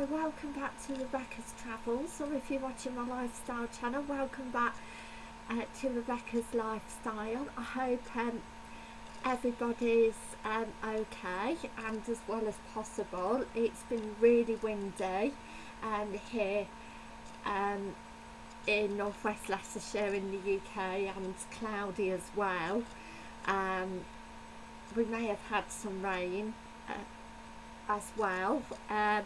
Hi, welcome back to Rebecca's Travels, or if you're watching my lifestyle channel, welcome back uh, to Rebecca's Lifestyle. I hope um, everybody's um, okay and as well as possible. It's been really windy um, here um, in northwest Leicestershire in the UK and cloudy as well. Um, we may have had some rain uh, as well. Uh,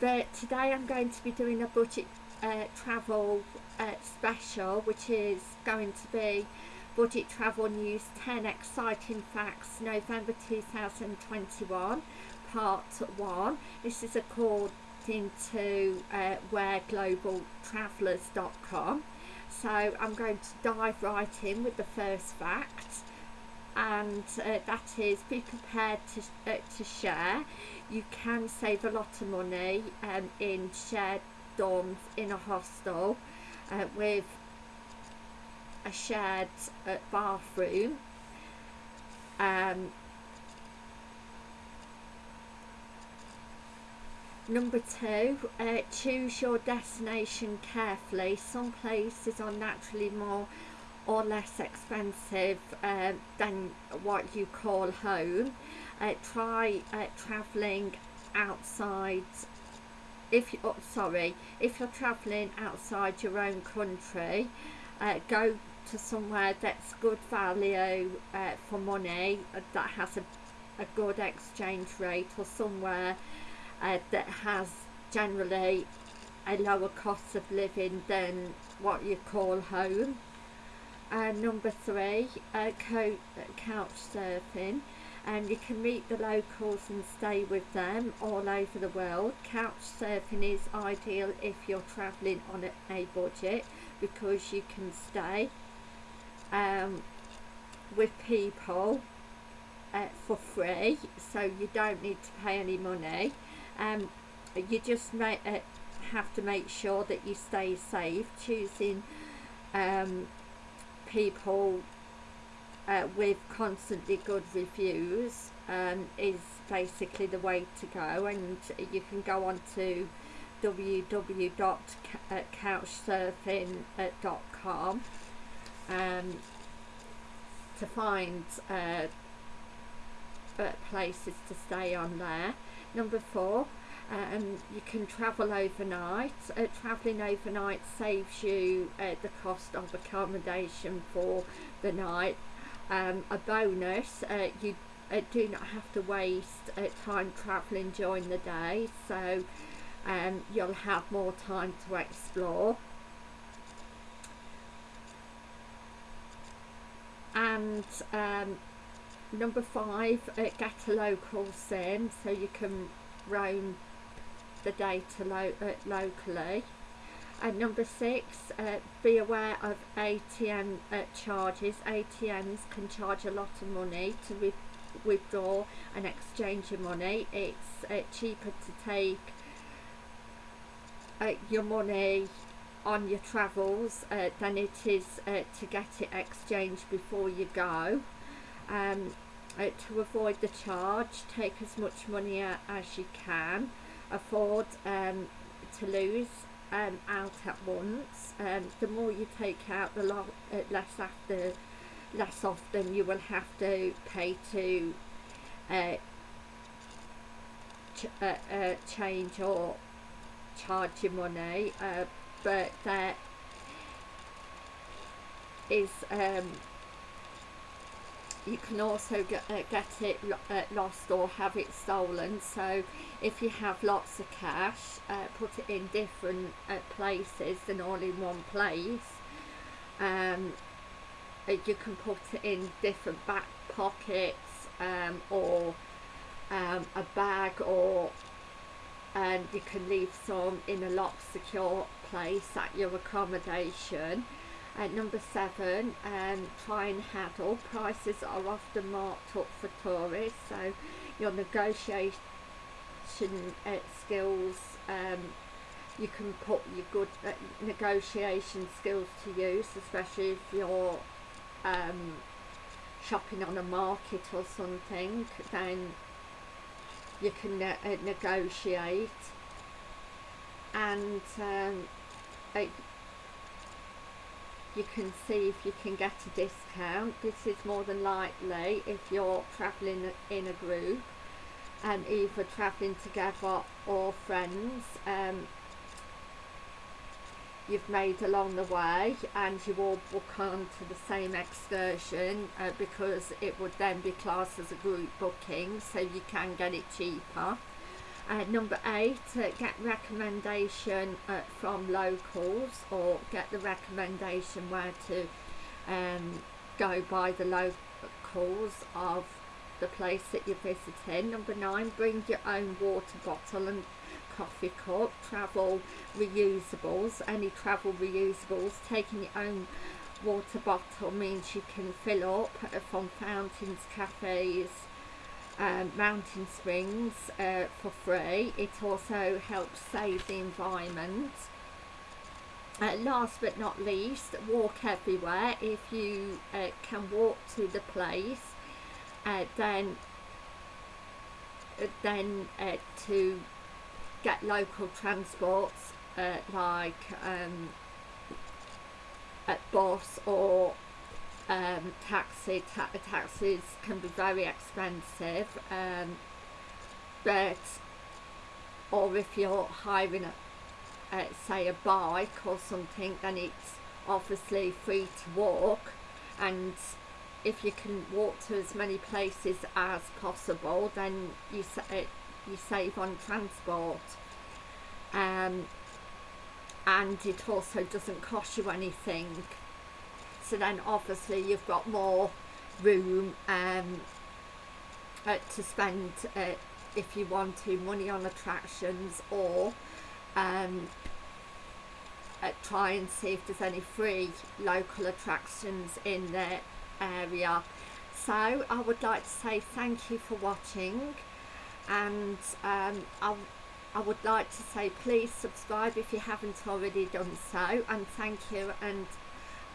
but today I'm going to be doing a budget uh, travel uh, special which is going to be budget travel news 10 exciting facts November 2021 part 1 this is according to uh, whereglobaltravellers.com so I'm going to dive right in with the first fact and uh, that is be prepared to, uh, to share you can save a lot of money um, in shared dorms in a hostel uh, with a shared uh, bathroom um, Number two, uh, choose your destination carefully. Some places are naturally more or less expensive uh, than what you call home. Uh, try uh, traveling outside if you oh, sorry if you're traveling outside your own country uh, go to somewhere that's good value uh, for money uh, that has a, a good exchange rate or somewhere that has generally a lower cost of living than what you call home and number three uh, couch surfing. And you can meet the locals and stay with them all over the world. Couch surfing is ideal if you're traveling on a, budget because you can stay um, with people uh, for free. So you don't need to pay any money. Um, you just uh, have to make sure that you stay safe choosing um, people uh, with constantly good reviews um, is basically the way to go and you can go on to www.couchsurfing.com um, to find uh, places to stay on there. Number four, um, you can travel overnight. Uh, travelling overnight saves you uh, the cost of accommodation for the night. Um, a bonus, uh, you uh, do not have to waste uh, time travelling during the day, so um, you'll have more time to explore. And um, number five, get a local sim so you can roam the data lo uh, locally. And number six, uh, be aware of ATM uh, charges. ATMs can charge a lot of money to withdraw and exchange your money. It's uh, cheaper to take uh, your money on your travels uh, than it is to get it exchanged before you go. Um, to avoid the charge, take as much money as you can afford um, to lose um, out at once. Um, the more you take out, the lo uh, less after, less often you will have to pay to uh, ch uh, uh, change or charge your money. Uh, but there is um, you can also get, uh, get it uh, lost or have it stolen. So if you have lots of cash uh, put it in different uh, places than all in one place. Um, uh, you can put it in different back pockets um, or um, a bag or and you can leave some in a locked secure place at your accommodation at number seven, um, try and handle. Prices are often marked up for tourists, so your negotiation uh, skills, um, you can put your good uh, negotiation skills to use, especially if you're um, shopping on a market or something, then you can uh, negotiate and um, it, you can see if you can get a discount this is more than likely if you're travelling in a group and either travelling together or friends um, you've made along the way and you all book on to the same excursion uh, because it would then be classed as a group booking so you can get it cheaper. Uh, number eight, uh, get recommendation uh, from locals or get the recommendation where to um, go by the locals of the place that you're visiting. Number nine, bring your own water bottle and coffee cup, travel reusables, any travel reusables, taking your own water bottle means you can fill up from fountains, cafes, um, mountain springs uh, for free. It also helps save the environment. Uh, last but not least, walk everywhere. If you uh, can walk to the place, uh, then uh, then uh, to get local transports like um, bus or um, taxi. Ta taxis can be very expensive, um, but or if you're hiring a, uh, say a bike or something, then it's obviously free to walk, and if you can walk to as many places as possible, then you uh, you save on transport um, and it also doesn't cost you anything so then obviously you've got more room um, uh, to spend uh, if you want to money on attractions or um, uh, try and see if there's any free local attractions in the area. So I would like to say thank you for watching and um, I, I would like to say please subscribe if you haven't already done so and thank you and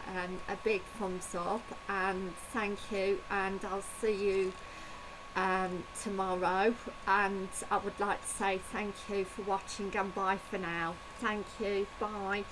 um, a big thumbs up and thank you. And I'll see you um, tomorrow. And I would like to say thank you for watching and bye for now. Thank you. Bye